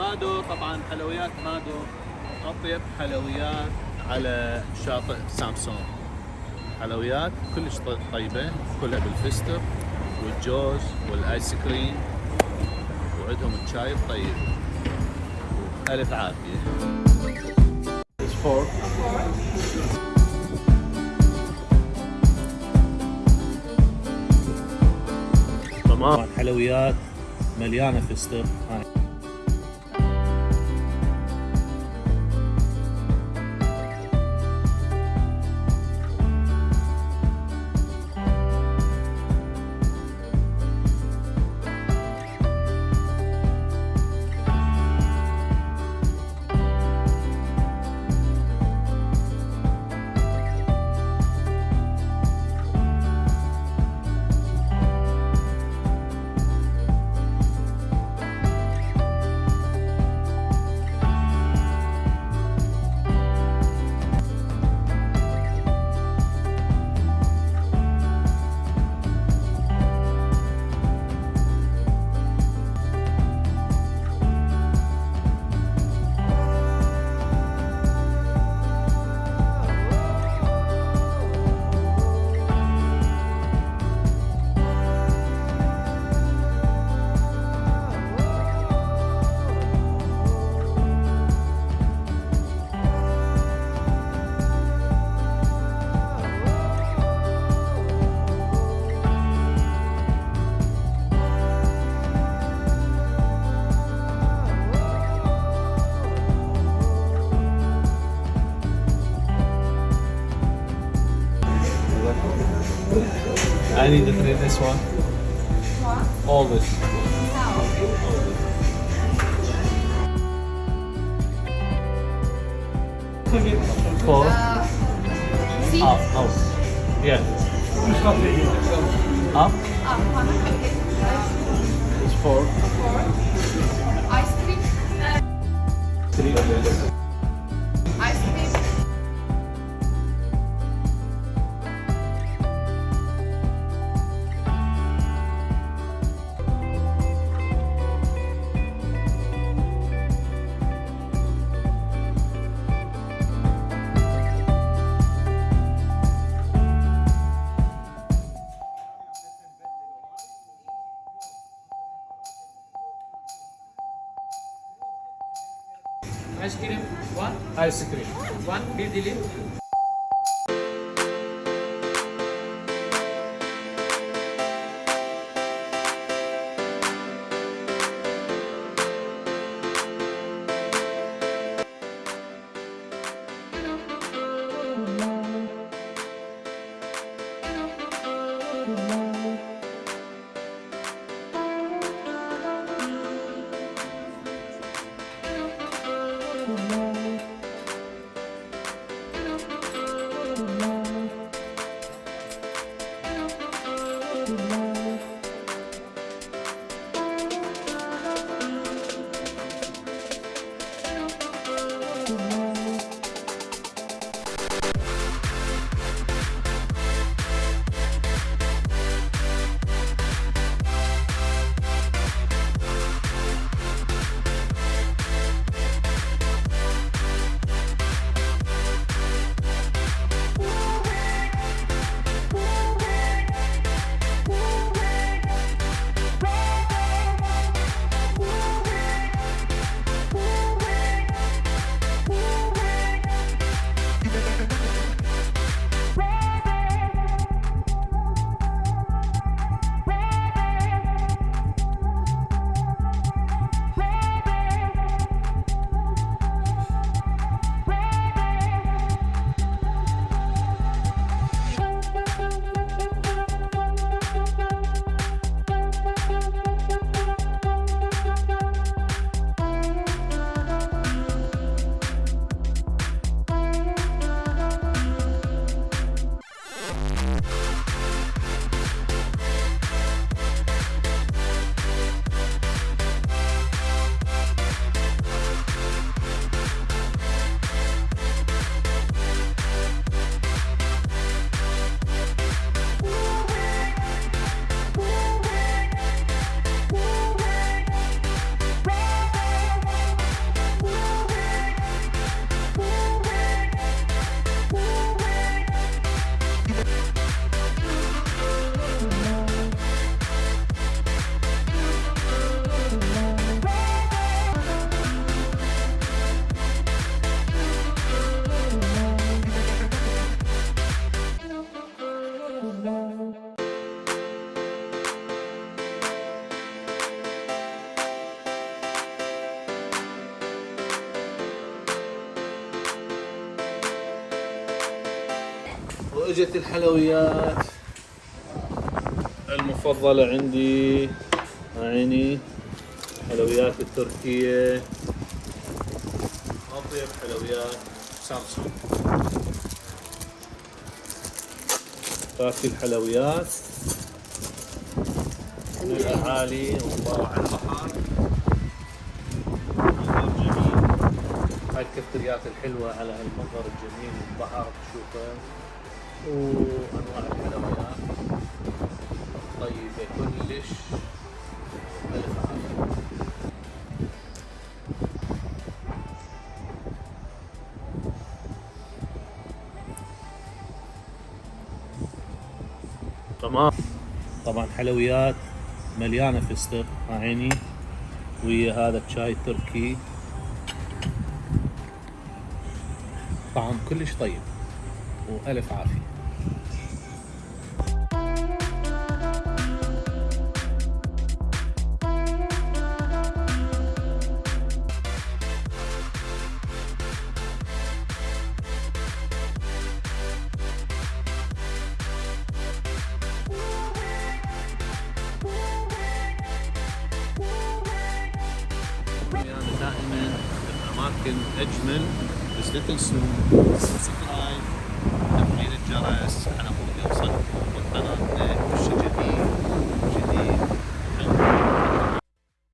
مادو طبعا حلويات مادو. أطيب حلويات على شاطئ سامسون. حلويات كلش طيبة كلها بالفستق والجوز والآيس كريم وعندهم الشاي الطيب. ألف عافية. تمام. حلويات مليانة فستق. I need to trade this one. What? All this. Four. Uh, six. Up, up. Yeah. Up. Up, It's four. Four. Ice cream. Three. Ice cream one, Ice cream. one bir dilim. واجت الحلويات. المفضلة عندي عيني حلويات التركية. أطيب حلويات سامسونج. باقي الحلويات. من الأعالي ومبارة على البحر. منظر جميل. هاي الكفتريات الحلوة على هالمنظر الجميل والبحر تشوفه وأنواع الحلويات. طيبة كلش ألف عافية. تمام. طبعا حلويات مليانة فستق عيني؟ ويا هذا الشاي التركي طعم كلش طيب. وألف عافية. دائما الاماكن اجمل بس لا تنسوا سبسكرايب تفجير الجرس حنقوم بوصل والقناة والشجر